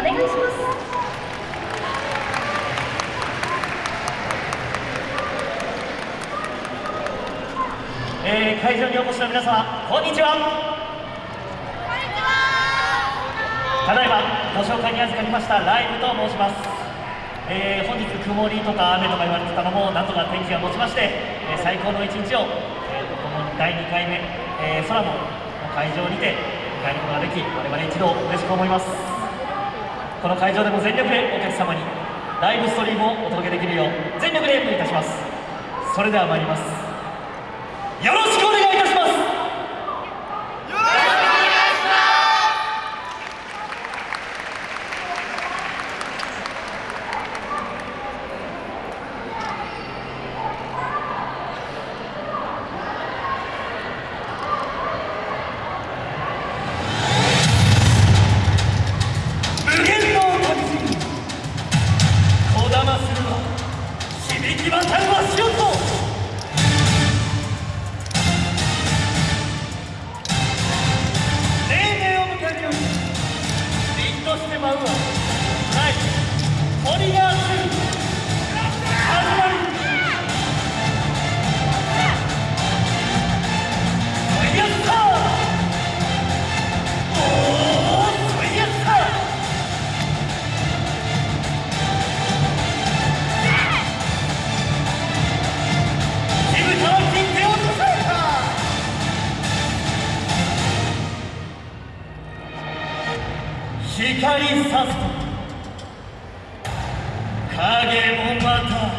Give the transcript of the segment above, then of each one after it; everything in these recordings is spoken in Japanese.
お願いします。えー、会場にお越しの皆様こんにちは。ただいまご紹介に預かりましたライブと申します、えー、本日曇りとか雨とか言われてたのもなんとか天気が持ちまして、えー、最高の一日を、えー、この第2回目、えー、空も会場にて迎えることができ我々一同嬉しく思います。この会場でも全力でお客様にライブストリームをお届けできるよう全力で演舞いたします。それでは参ります。よろしく一番最後は光さすと。影もまた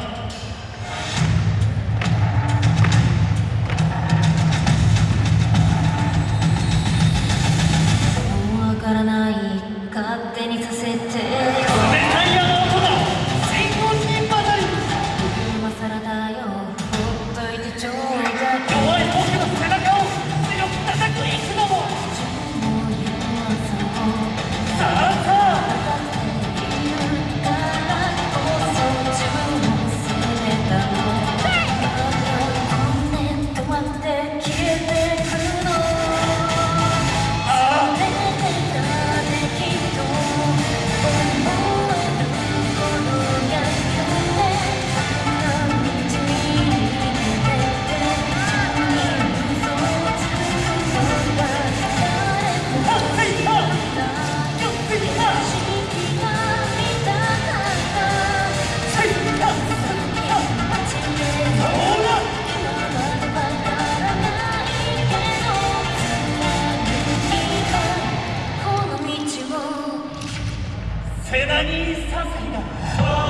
背中にささや